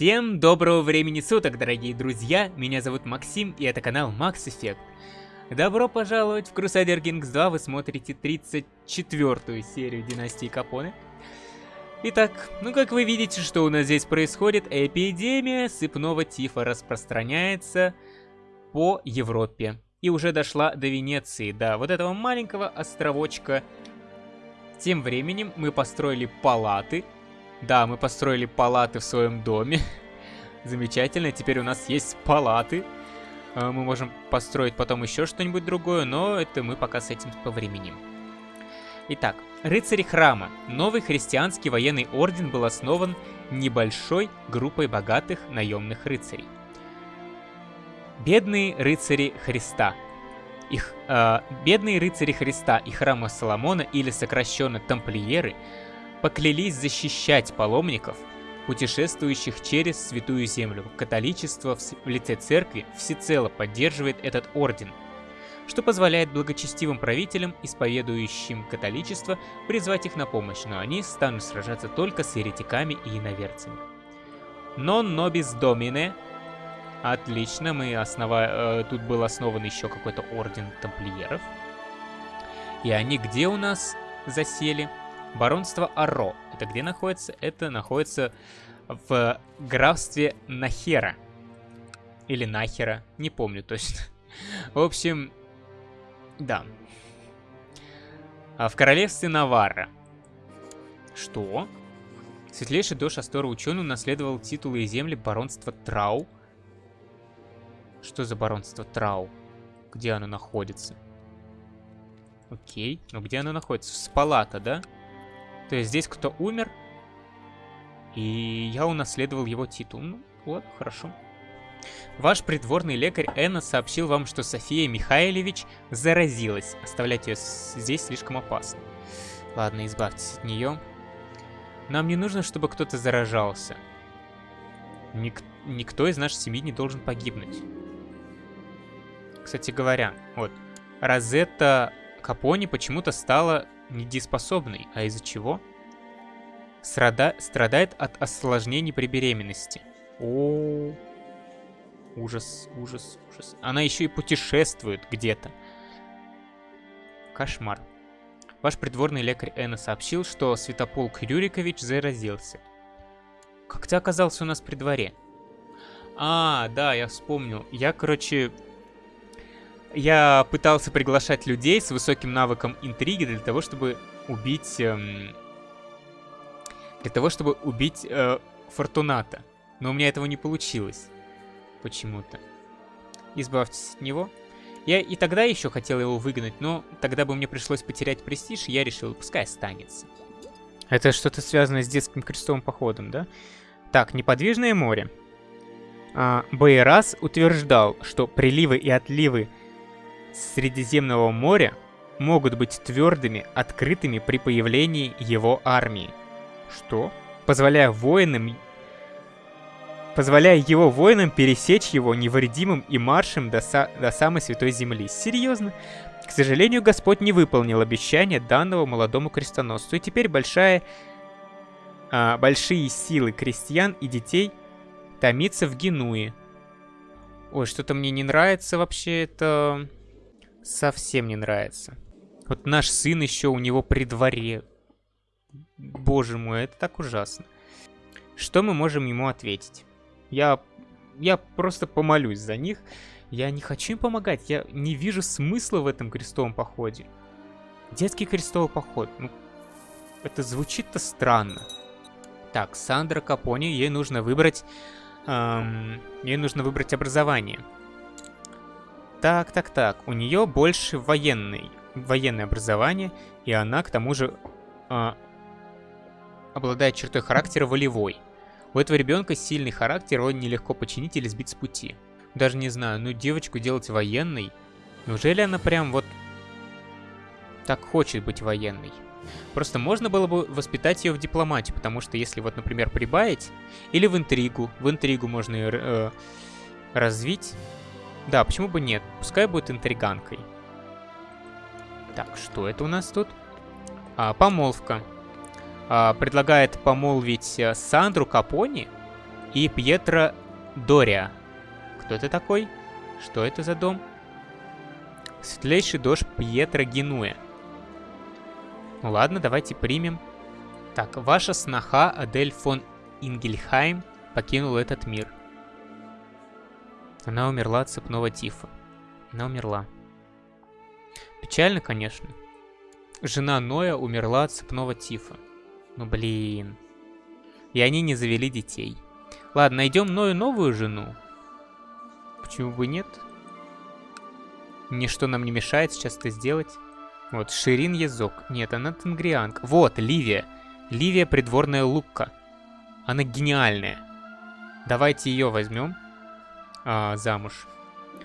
Всем доброго времени суток, дорогие друзья! Меня зовут Максим, и это канал Max Effect. Добро пожаловать в Crusader Kings 2, вы смотрите 34-ю серию Династии Капоне. Итак, ну как вы видите, что у нас здесь происходит, эпидемия сыпного тифа распространяется по Европе. И уже дошла до Венеции, до вот этого маленького островочка. Тем временем мы построили палаты, да, мы построили палаты в своем доме. Замечательно, теперь у нас есть палаты. А, мы можем построить потом еще что-нибудь другое, но это мы пока с этим повременим. Итак, рыцари храма. Новый христианский военный орден был основан небольшой группой богатых наемных рыцарей. Бедные рыцари Христа. Их, э, бедные рыцари Христа и храма Соломона, или сокращенно тамплиеры, поклялись защищать паломников, путешествующих через Святую Землю. Католичество в лице церкви всецело поддерживает этот орден, что позволяет благочестивым правителям, исповедующим католичество, призвать их на помощь, но они станут сражаться только с еретиками и иноверцами. Non nobis domine. Отлично, мы основа... Э, тут был основан еще какой-то орден тамплиеров. И они где у нас засели? Баронство Аро. Это где находится? Это находится в графстве Нахера. Или Нахера, не помню точно. В общем, да. А в королевстве Наварра. Что? Светлейший дочь Астора ученый унаследовал титулы и земли баронства Трау. Что за баронство Трау? Где оно находится? Окей, но где оно находится? В Спалата, да? То есть здесь кто умер, и я унаследовал его титул. Ну, вот, хорошо. Ваш придворный лекарь Энна сообщил вам, что София Михайлович заразилась. Оставлять ее здесь слишком опасно. Ладно, избавьтесь от нее. Нам не нужно, чтобы кто-то заражался. Ник никто из нашей семьи не должен погибнуть. Кстати говоря, вот, Розетта Капони почему-то стала недееспособной. А из-за чего? Страда... Страдает от осложнений при беременности. О, ужас, ужас, ужас. Она еще и путешествует где-то. Кошмар. Ваш придворный лекарь Энна сообщил, что Святополк Рюрикович заразился. Как ты оказался у нас при дворе? А, да, я вспомнил. Я, короче, я пытался приглашать людей с высоким навыком интриги для того, чтобы убить... Эм, для того, чтобы убить э, Фортуната. Но у меня этого не получилось. Почему-то. Избавьтесь от него. Я и тогда еще хотел его выгнать, но тогда бы мне пришлось потерять престиж, и я решил, пускай останется. Это что-то связанное с детским крестовым походом, да? Так, неподвижное море. А, Байрас утверждал, что приливы и отливы Средиземного моря могут быть твердыми, открытыми при появлении его армии. Что? Позволяя воинам позволяя его воинам пересечь его невредимым и маршем до, са до самой Святой Земли. Серьезно? К сожалению, Господь не выполнил обещание данного молодому крестоносцу, и теперь большая, а, большие силы крестьян и детей томится в Генуе. Ой, что-то мне не нравится вообще это совсем не нравится. Вот наш сын еще у него при дворе. Боже мой, это так ужасно. Что мы можем ему ответить? Я, я просто помолюсь за них. Я не хочу им помогать, я не вижу смысла в этом крестовом походе. Детский крестовый поход, ну, это звучит-то странно. Так, Сандра Капони, ей нужно выбрать... Эм, ей нужно выбрать образование. Так, так, так. У нее больше военный, военное образование, и она, к тому же, э, обладает чертой характера волевой. У этого ребенка сильный характер, его нелегко починить или сбить с пути. Даже не знаю, ну девочку делать военной. Неужели она прям вот так хочет быть военной? Просто можно было бы воспитать ее в дипломатии, потому что если вот, например, прибавить, или в интригу, в интригу можно ее э, развить, да, почему бы нет? Пускай будет интриганкой. Так, что это у нас тут? А, помолвка. А, предлагает помолвить э, Сандру Капони и Пьетро Дория. Кто это такой? Что это за дом? Светлейший дождь Пьетро Генуэ. Ну ладно, давайте примем. Так, ваша сноха Адель фон Ингельхайм покинула этот мир. Она умерла от цепного тифа. Она умерла. Печально, конечно. Жена Ноя умерла от цепного тифа. Ну блин. И они не завели детей. Ладно, найдем Ною новую жену. Почему бы нет? Ничто нам не мешает сейчас это сделать. Вот, Ширин Язок. Нет, она Тенгрианка. Вот, Ливия. Ливия придворная Лукка. Она гениальная. Давайте ее возьмем а, замуж.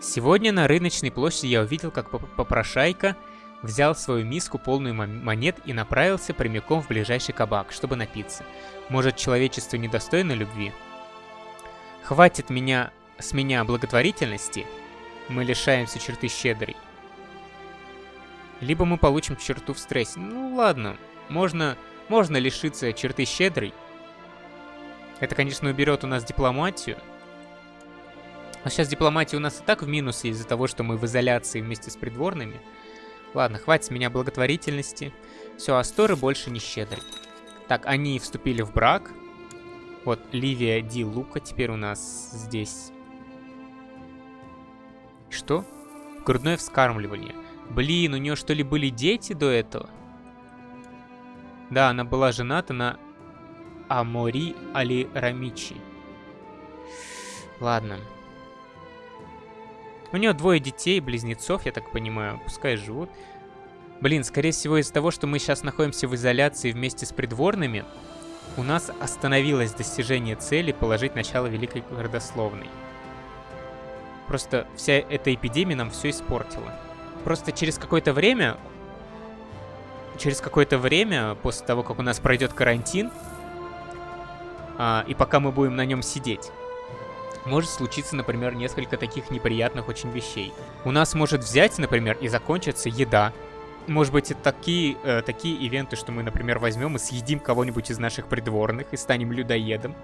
Сегодня на рыночной площади я увидел, как попрошайка взял свою миску полную монет и направился прямиком в ближайший кабак, чтобы напиться. Может, человечество недостойно любви? Хватит меня с меня благотворительности, мы лишаемся черты щедрой. Либо мы получим черту в стрессе. Ну ладно, можно, можно лишиться черты щедрой. Это, конечно, уберет у нас дипломатию. А сейчас дипломатия у нас и так в минусе из-за того, что мы в изоляции вместе с придворными. Ладно, хватит с меня благотворительности. Все, Асторы больше не щедрый. Так, они вступили в брак. Вот, Ливия Ди Лука теперь у нас здесь. Что? Грудное вскармливание. Блин, у нее что ли были дети до этого? Да, она была жената на Амори Али Рамичи. Ладно. У нее двое детей, близнецов, я так понимаю. Пускай живут. Блин, скорее всего из-за того, что мы сейчас находимся в изоляции вместе с придворными, у нас остановилось достижение цели положить начало Великой Родословной. Просто вся эта эпидемия нам все испортила. Просто через какое-то время... Через какое-то время, после того, как у нас пройдет карантин, а, и пока мы будем на нем сидеть, может случиться, например, несколько таких неприятных очень вещей. У нас может взять, например, и закончиться еда. Может быть, это такие, э, такие ивенты, что мы, например, возьмем и съедим кого-нибудь из наших придворных и станем людоедом.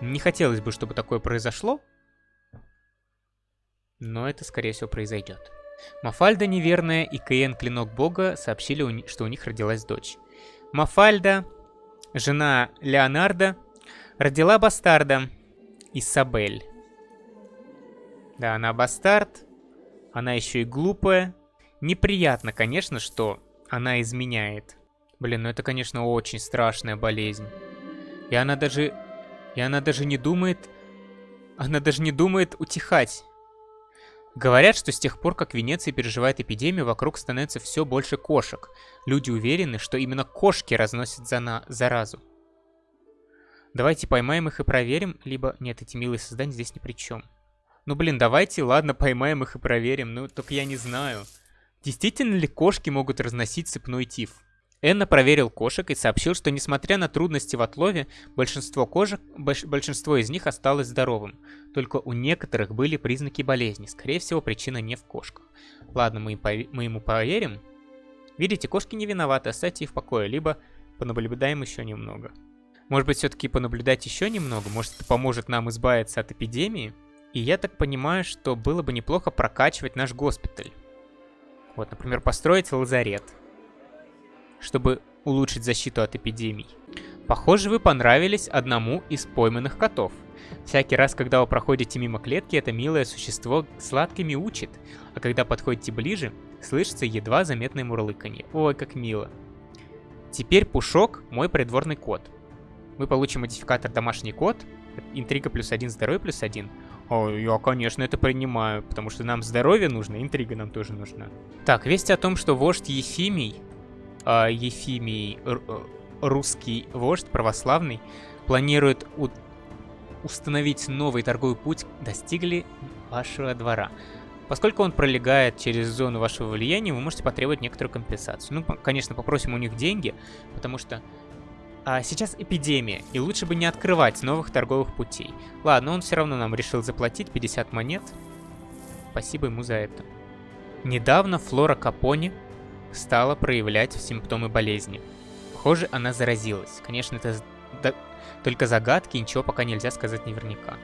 Не хотелось бы, чтобы такое произошло, но это, скорее всего, произойдет. Мафальда неверная и Каен Клинок Бога сообщили, что у них родилась дочь. Мафальда, жена Леонардо, родила бастарда Исабель. Да, она бастард. Она еще и глупая. Неприятно, конечно, что она изменяет. Блин, ну это, конечно, очень страшная болезнь. И она даже... И она даже не думает... Она даже не думает утихать. Говорят, что с тех пор, как Венеция переживает эпидемию, вокруг становится все больше кошек. Люди уверены, что именно кошки разносят за на... заразу. Давайте поймаем их и проверим, либо... Нет, эти милые создания здесь ни при чем. Ну, блин, давайте, ладно, поймаем их и проверим. Ну, только я не знаю. Действительно ли кошки могут разносить цепной тиф? Энна проверил кошек и сообщил, что несмотря на трудности в отлове, большинство кошек, большинство из них осталось здоровым. Только у некоторых были признаки болезни. Скорее всего, причина не в кошках. Ладно, мы, мы ему поверим. Видите, кошки не виноваты, оставьте их в покое, либо понаблюдаем еще немного. Может быть, все-таки понаблюдать еще немного? Может, это поможет нам избавиться от эпидемии? И я так понимаю, что было бы неплохо прокачивать наш госпиталь. Вот, например, построить лазарет, чтобы улучшить защиту от эпидемий. Похоже, вы понравились одному из пойманных котов. Всякий раз, когда вы проходите мимо клетки, это милое существо сладко мяучит, а когда подходите ближе, слышится едва заметное мурлыканье. Ой, как мило. Теперь Пушок мой придворный кот. Мы получим модификатор домашний кот, интрига плюс один, здоровье плюс один. О, я, конечно, это принимаю, потому что нам здоровье нужно, интрига нам тоже нужна. Так, весть о том, что вождь Ефимий, э, Ефимий, русский вождь православный, планирует установить новый торговый путь, достигли вашего двора. Поскольку он пролегает через зону вашего влияния, вы можете потребовать некоторую компенсацию. Ну, конечно, попросим у них деньги, потому что а сейчас эпидемия, и лучше бы не открывать новых торговых путей. Ладно, он все равно нам решил заплатить 50 монет. Спасибо ему за это. Недавно Флора Капони стала проявлять симптомы болезни. Похоже, она заразилась. Конечно, это, Только загадки, ничего пока нельзя сказать наверняка.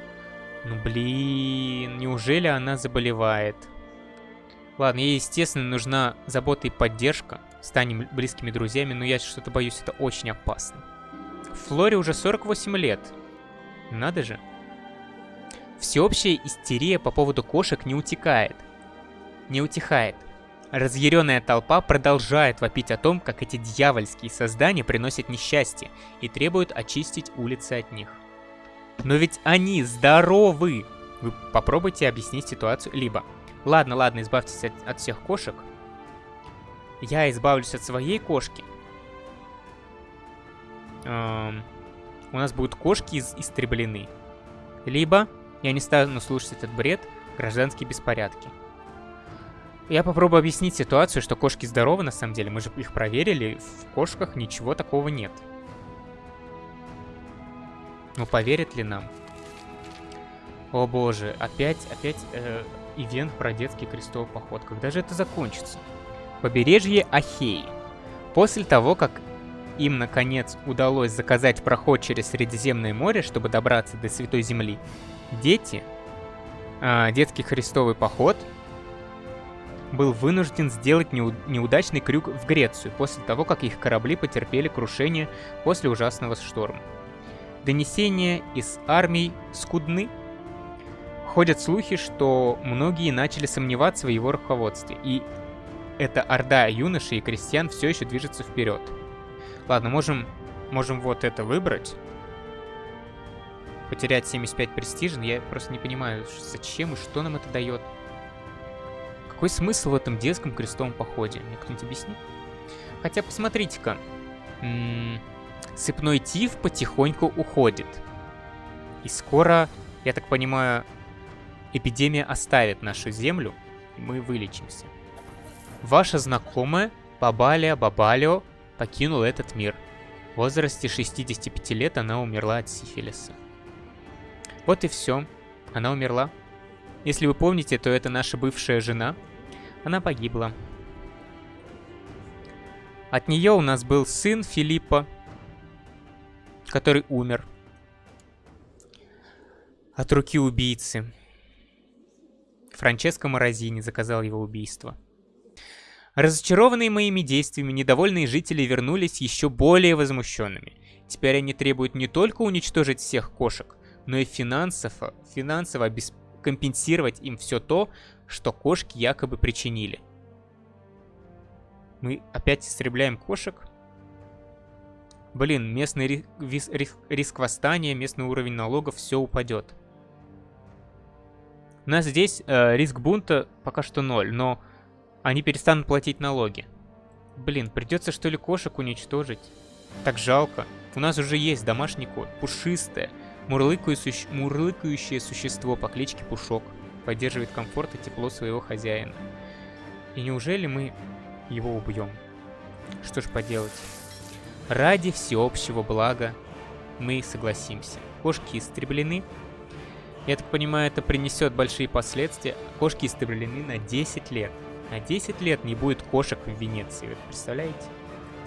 Ну блин, неужели она заболевает? Ладно, ей, естественно, нужна забота и поддержка. Станем близкими друзьями, но я что-то боюсь, это очень опасно. Флоре уже 48 лет. Надо же. Всеобщая истерия по поводу кошек не утекает. Не утихает. Разъяренная толпа продолжает вопить о том, как эти дьявольские создания приносят несчастье и требуют очистить улицы от них. Но ведь они здоровы! Вы попробуйте объяснить ситуацию. Либо, ладно, ладно, избавьтесь от, от всех кошек. Я избавлюсь от своей кошки. Эм, у нас будут кошки из истреблены. Либо я не стану слушать этот бред, гражданские беспорядки. Я попробую объяснить ситуацию, что кошки здоровы на самом деле. Мы же их проверили, в кошках ничего такого нет. Ну поверят ли нам? О боже, опять, опять э, ивент про детский крестовый поход. Когда же это закончится? Побережье Ахеи. После того, как им наконец удалось заказать проход через Средиземное море, чтобы добраться до Святой Земли, дети, э, детский крестовый поход был вынужден сделать неудачный крюк в Грецию после того, как их корабли потерпели крушение после ужасного шторма. Донесения из армий скудны. Ходят слухи, что многие начали сомневаться в его руководстве, и эта орда юношей и крестьян все еще движется вперед. Ладно, можем, можем вот это выбрать. Потерять 75 престижа, я просто не понимаю, зачем и что нам это дает. Какой смысл в этом детском крестовом походе? Мне кто-нибудь объяснит? Хотя, посмотрите-ка. Сыпной тиф потихоньку уходит. И скоро, я так понимаю, эпидемия оставит нашу землю, и мы вылечимся. Ваша знакомая Бабалия Бабалио покинула этот мир. В возрасте 65 лет она умерла от сифилиса. Вот и все. Она умерла. Если вы помните, то это наша бывшая жена. Она погибла. От нее у нас был сын Филиппа, который умер. От руки убийцы. Франческо Морозини заказал его убийство. Разочарованные моими действиями, недовольные жители вернулись еще более возмущенными. Теперь они требуют не только уничтожить всех кошек, но и финансово, финансово компенсировать им все то, что кошки якобы причинили. Мы опять истребляем кошек. Блин, местный риск, риск, риск восстания, местный уровень налогов, все упадет. У нас здесь э, риск бунта пока что ноль, но они перестанут платить налоги. Блин, придется что ли кошек уничтожить? Так жалко. У нас уже есть домашний кот, пушистое, мурлыкающее, мурлыкающее существо по кличке Пушок поддерживает комфорт и тепло своего хозяина. И неужели мы его убьем? Что ж поделать? Ради всеобщего блага мы согласимся. Кошки истреблены. Я так понимаю, это принесет большие последствия. Кошки истреблены на 10 лет. На 10 лет не будет кошек в Венеции, вы представляете?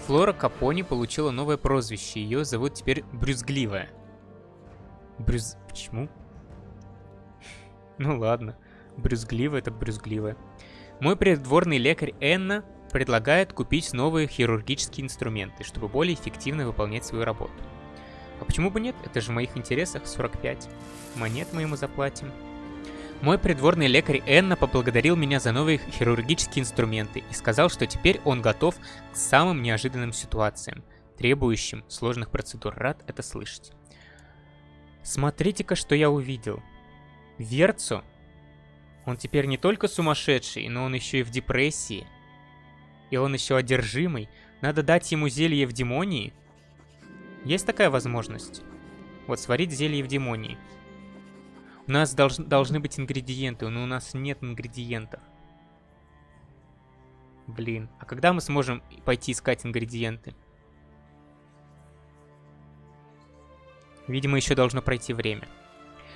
Флора Капони получила новое прозвище. Ее зовут теперь Брюзгливая. Брюз... Почему? Ну ладно, брюзгливо это брюзгливо. Мой придворный лекарь Энна предлагает купить новые хирургические инструменты, чтобы более эффективно выполнять свою работу. А почему бы нет? Это же в моих интересах 45. Монет мы ему заплатим. Мой придворный лекарь Энна поблагодарил меня за новые хирургические инструменты и сказал, что теперь он готов к самым неожиданным ситуациям, требующим сложных процедур. Рад это слышать. Смотрите-ка, что я увидел. Верцу, он теперь не только сумасшедший, но он еще и в депрессии. И он еще одержимый. Надо дать ему зелье в демонии. Есть такая возможность? Вот, сварить зелье в демонии. У нас долж, должны быть ингредиенты, но у нас нет ингредиентов. Блин, а когда мы сможем пойти искать ингредиенты? Видимо, еще должно пройти время.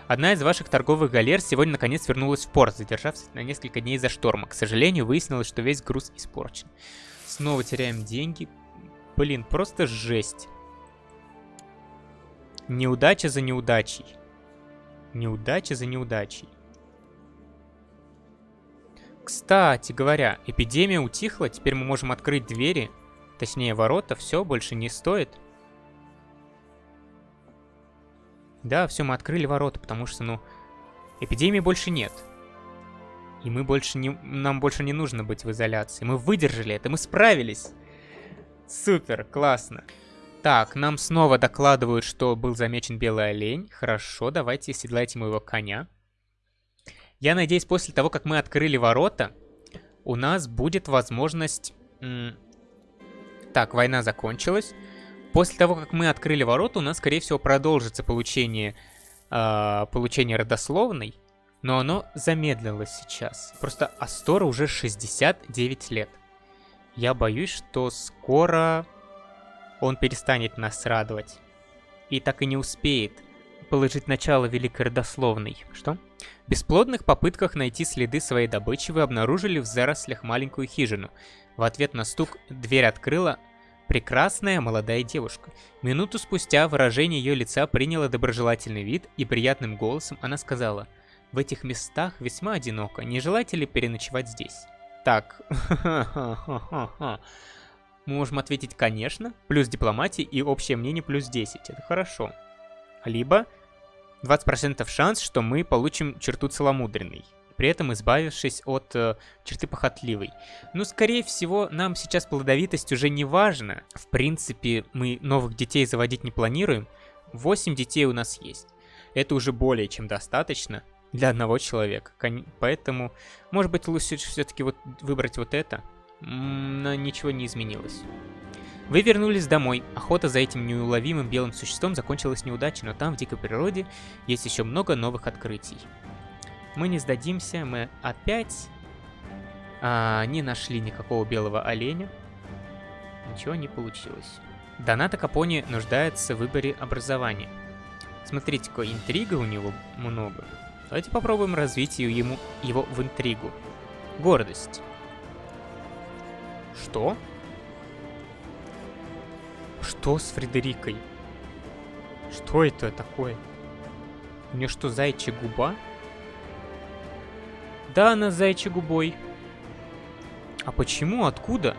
Одна из ваших торговых галер сегодня наконец вернулась в порт, задержавшись на несколько дней за шторма. К сожалению, выяснилось, что весь груз испорчен. Снова теряем деньги. Блин, просто жесть. Неудача за неудачей. Неудача за неудачей. Кстати говоря, эпидемия утихла, теперь мы можем открыть двери, точнее ворота, все, больше не стоит. Да, все, мы открыли ворота, потому что, ну, эпидемии больше нет. И мы больше не, нам больше не нужно быть в изоляции. Мы выдержали это, мы справились. Супер, классно. Так, нам снова докладывают, что был замечен белый олень. Хорошо, давайте седлайте моего коня. Я надеюсь, после того, как мы открыли ворота, у нас будет возможность... Так, война закончилась. После того, как мы открыли ворота, у нас, скорее всего, продолжится получение, э, получение родословной. Но оно замедлилось сейчас. Просто Астора уже 69 лет. Я боюсь, что скоро он перестанет нас радовать. И так и не успеет положить начало великой родословной. Что? В бесплодных попытках найти следы своей добычи вы обнаружили в зарослях маленькую хижину. В ответ на стук дверь открыла прекрасная молодая девушка. Минуту спустя выражение ее лица приняло доброжелательный вид, и приятным голосом она сказала, «В этих местах весьма одиноко, не желаете ли переночевать здесь?» Так, мы можем ответить «конечно», плюс дипломатия и общее мнение плюс 10, это хорошо. Либо 20% шанс, что мы получим черту целомудренной, при этом избавившись от э, черты похотливой. Ну, скорее всего, нам сейчас плодовитость уже не важна. В принципе, мы новых детей заводить не планируем. 8 детей у нас есть. Это уже более чем достаточно для одного человека. Поэтому, может быть, лучше все-таки вот выбрать вот это. Но ничего не изменилось. Вы вернулись домой. Охота за этим неуловимым белым существом закончилась неудачей, но там, в дикой природе, есть еще много новых открытий. Мы не сдадимся, мы опять а, не нашли никакого белого оленя. Ничего не получилось. Доната Капони нуждается в выборе образования. Смотрите, какой интрига у него много. Давайте попробуем развить ему, его в интригу. Гордость. Что? Что с Фредерикой? Что это такое? У нее что, зайчья губа? Да, она с зайчьей губой. А почему? Откуда?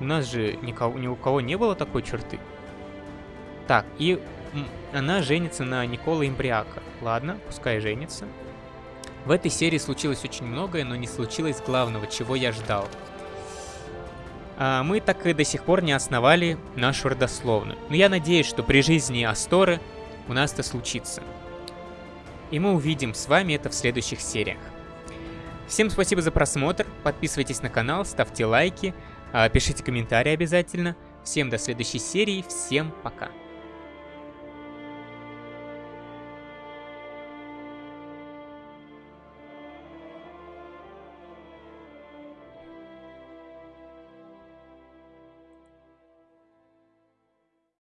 У нас же никого, ни у кого не было такой черты. Так, и она женится на Никола Имбриака. Ладно, пускай женится. В этой серии случилось очень многое, но не случилось главного, чего я ждал. А мы так и до сих пор не основали нашу родословную. Но я надеюсь, что при жизни Асторы у нас это случится. И мы увидим с вами это в следующих сериях. Всем спасибо за просмотр, подписывайтесь на канал, ставьте лайки, а, пишите комментарии обязательно. Всем до следующей серии, всем пока.